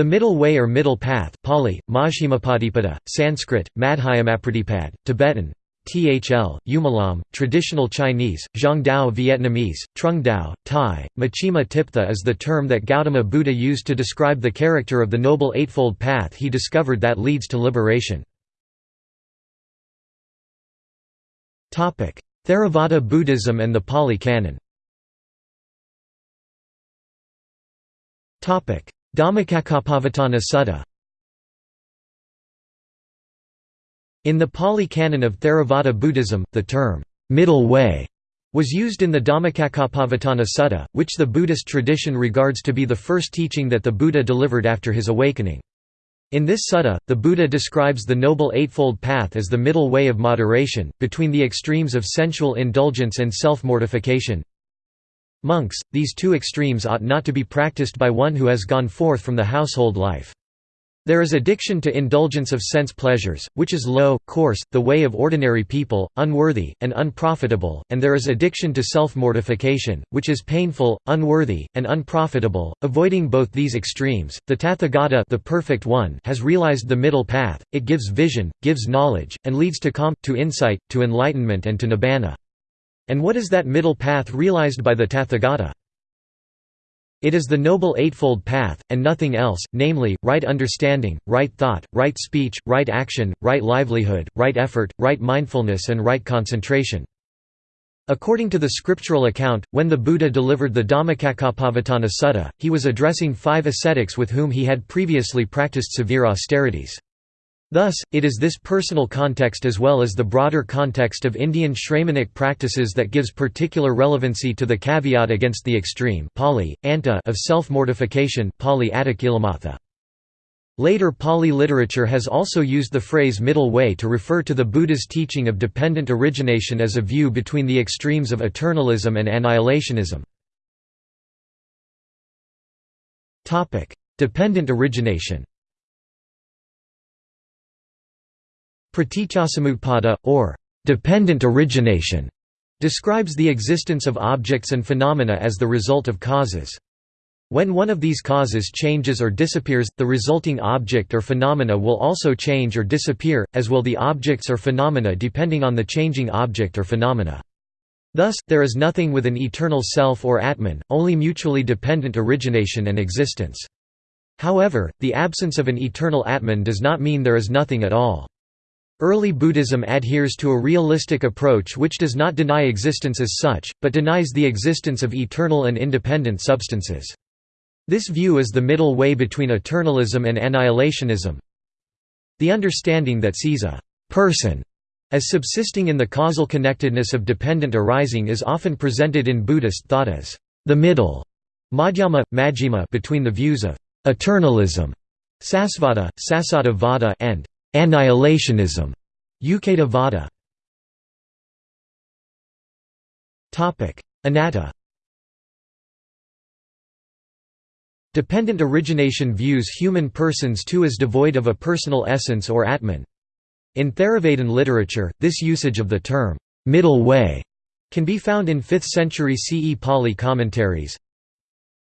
The middle way or middle path Pali, Majjhimapatipada, Sanskrit, Madhyamapratipad, Tibetan, Thl, Umalam, traditional Chinese, Zhongdao Vietnamese, Trung Dao, Thai, Machima Tiptha is the term that Gautama Buddha used to describe the character of the Noble Eightfold Path he discovered that leads to liberation. Theravada Buddhism and the Pali Canon Dhammacakkappavattana Sutta In the Pali Canon of Theravada Buddhism, the term, middle way, was used in the Dhammacakkappavattana Sutta, which the Buddhist tradition regards to be the first teaching that the Buddha delivered after his awakening. In this sutta, the Buddha describes the Noble Eightfold Path as the middle way of moderation, between the extremes of sensual indulgence and self-mortification, Monks, these two extremes ought not to be practiced by one who has gone forth from the household life. There is addiction to indulgence of sense pleasures, which is low, coarse, the way of ordinary people, unworthy, and unprofitable, and there is addiction to self-mortification, which is painful, unworthy, and unprofitable. Avoiding both these extremes, the Tathagata the perfect one has realized the middle path, it gives vision, gives knowledge, and leads to calm, to insight, to enlightenment and to nibbana. And what is that middle path realized by the Tathagata? It is the Noble Eightfold Path, and nothing else, namely, right understanding, right thought, right speech, right action, right livelihood, right effort, right mindfulness and right concentration. According to the scriptural account, when the Buddha delivered the Dhammacakkappavattana Sutta, he was addressing five ascetics with whom he had previously practiced severe austerities. Thus, it is this personal context as well as the broader context of Indian Shramanic practices that gives particular relevancy to the caveat against the extreme Pali, anta of self-mortification Later Pali literature has also used the phrase middle way to refer to the Buddha's teaching of dependent origination as a view between the extremes of eternalism and annihilationism. Dependent origination Praticcasamutpada, or dependent origination, describes the existence of objects and phenomena as the result of causes. When one of these causes changes or disappears, the resulting object or phenomena will also change or disappear, as will the objects or phenomena depending on the changing object or phenomena. Thus, there is nothing with an eternal self or Atman, only mutually dependent origination and existence. However, the absence of an eternal Atman does not mean there is nothing at all. Early Buddhism adheres to a realistic approach which does not deny existence as such, but denies the existence of eternal and independent substances. This view is the middle way between eternalism and annihilationism. The understanding that sees a person as subsisting in the causal connectedness of dependent arising is often presented in Buddhist thought as the middle madhyama, majjhima between the views of eternalism sasvada, sasada vada and Annihilationism. Uccheda Vada. Topic: Anatta. Dependent origination views human persons too as devoid of a personal essence or atman. In Theravadan literature, this usage of the term middle way can be found in 5th century CE Pali commentaries.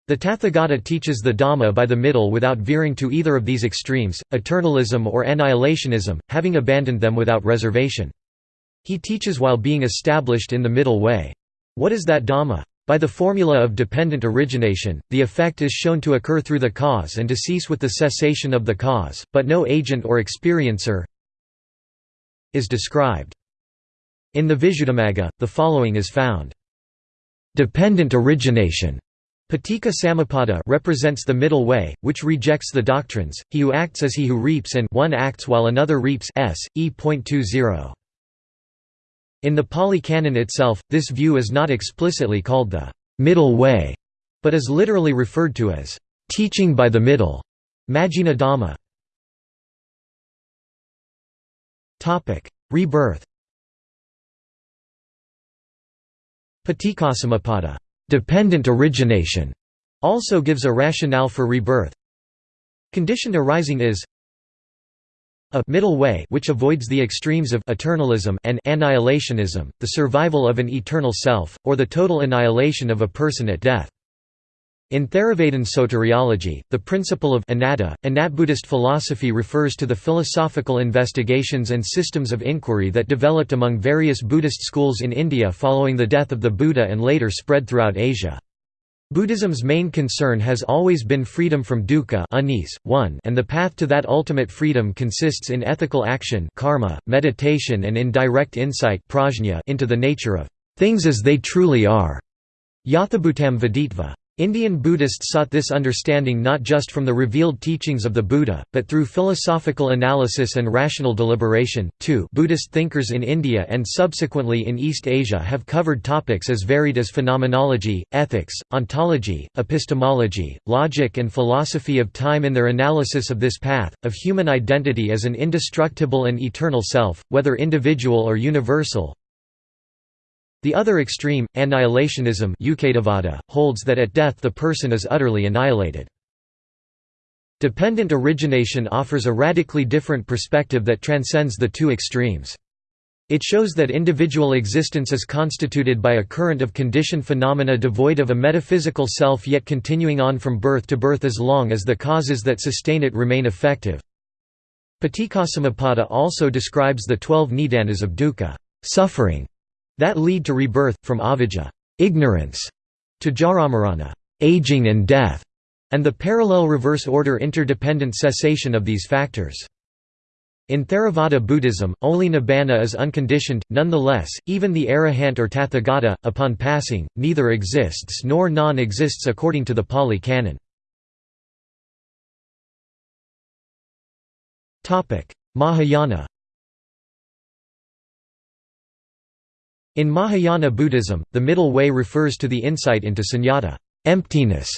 The Tathagata teaches the Dhamma by the middle without veering to either of these extremes, eternalism or annihilationism, having abandoned them without reservation. He teaches while being established in the middle way. What is that Dhamma? By the formula of dependent origination, the effect is shown to occur through the cause and to cease with the cessation of the cause, but no agent or experiencer is described. In the Visuddhimagga, the following is found. Dependent origination Paticca Samuppada represents the middle way, which rejects the doctrines, he who acts as he who reaps and one acts while another reaps s. e.20. In the Pali Canon itself, this view is not explicitly called the middle way, but is literally referred to as teaching by the middle. Majjhima Dhamma. Rebirth Paticcasamuppada Dependent origination also gives a rationale for rebirth. Conditioned arising is a middle way which avoids the extremes of eternalism and annihilationism, the survival of an eternal self, or the total annihilation of a person at death. In Theravadan soteriology, the principle of anatta, Buddhist philosophy refers to the philosophical investigations and systems of inquiry that developed among various Buddhist schools in India following the death of the Buddha and later spread throughout Asia. Buddhism's main concern has always been freedom from dukkha one, and the path to that ultimate freedom consists in ethical action karma, meditation and in direct insight prajna into the nature of things as they truly are. Yathabhutam Veditva. Indian Buddhists sought this understanding not just from the revealed teachings of the Buddha, but through philosophical analysis and rational deliberation. 2 Buddhist thinkers in India and subsequently in East Asia have covered topics as varied as phenomenology, ethics, ontology, epistemology, logic, and philosophy of time in their analysis of this path, of human identity as an indestructible and eternal self, whether individual or universal, the other extreme, annihilationism holds that at death the person is utterly annihilated. Dependent origination offers a radically different perspective that transcends the two extremes. It shows that individual existence is constituted by a current of conditioned phenomena devoid of a metaphysical self yet continuing on from birth to birth as long as the causes that sustain it remain effective. Paticcasamuppada also describes the twelve nidanas of dukkha suffering", that lead to rebirth, from avijja ignorance", to jaramarana aging and death", and the parallel reverse order interdependent cessation of these factors. In Theravada Buddhism, only nibbana is unconditioned, nonetheless, even the arahant or tathagata, upon passing, neither exists nor non-exists according to the Pali Canon. Mahayana In Mahayana Buddhism, the middle way refers to the insight into sunyata emptiness",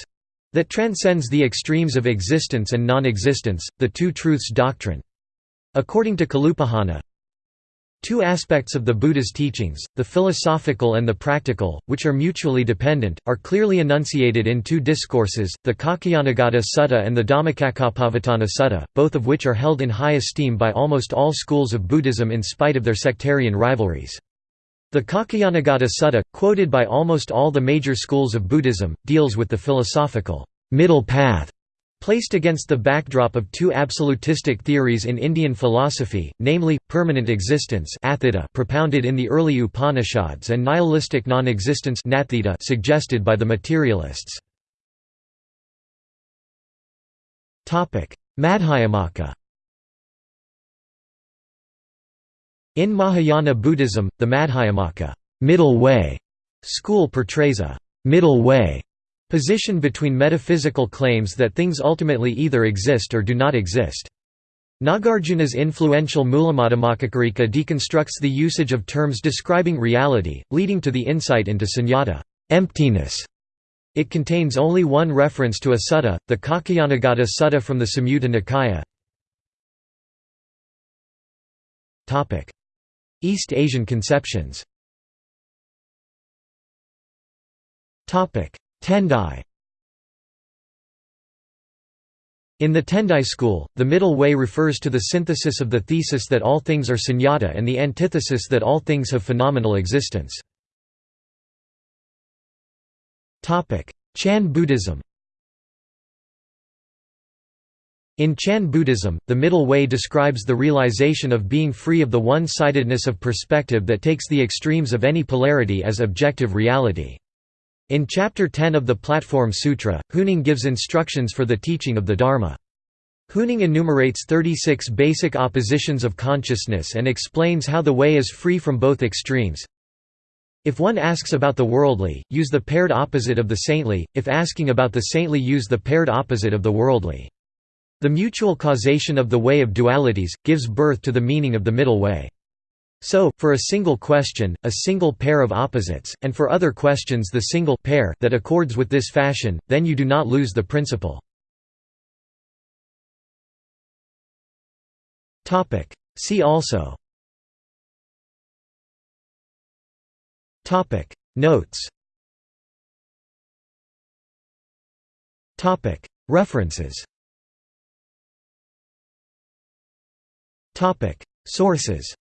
that transcends the extremes of existence and non-existence, the two truths doctrine. According to Kalupahana, Two aspects of the Buddha's teachings, the philosophical and the practical, which are mutually dependent, are clearly enunciated in two discourses, the Kaccayanagotta Sutta and the Dhammacakkappavattana Sutta, both of which are held in high esteem by almost all schools of Buddhism in spite of their sectarian rivalries. The Kaccayanagotta Sutta, quoted by almost all the major schools of Buddhism, deals with the philosophical middle path placed against the backdrop of two absolutistic theories in Indian philosophy, namely, permanent existence propounded in the early Upanishads and nihilistic non-existence suggested by the materialists. Madhyamaka In Mahayana Buddhism, the Madhyamaka middle way school portrays a middle way position between metaphysical claims that things ultimately either exist or do not exist. Nagarjuna's influential Mulamadhyamakakarika deconstructs the usage of terms describing reality, leading to the insight into sunyata emptiness. It contains only one reference to a sutta, the Kaccayanagotta Sutta from the Samyutta Nikaya. East Asian conceptions. Tendai. In the Tendai school, the middle way refers to the synthesis of the thesis that all things are sunyata and the antithesis that all things have phenomenal existence. Chan Buddhism In Chan Buddhism, the middle way describes the realization of being free of the one-sidedness of perspective that takes the extremes of any polarity as objective reality. In Chapter 10 of the Platform Sutra, Huineng gives instructions for the teaching of the Dharma. Huineng enumerates 36 basic oppositions of consciousness and explains how the way is free from both extremes. If one asks about the worldly, use the paired opposite of the saintly, if asking about the saintly use the paired opposite of the worldly. The mutual causation of the way of dualities, gives birth to the meaning of the middle way. So, for a single question, a single pair of opposites, and for other questions the single pair that accords with this fashion, then you do not lose the principle. See also. Notes. References Topic. Sources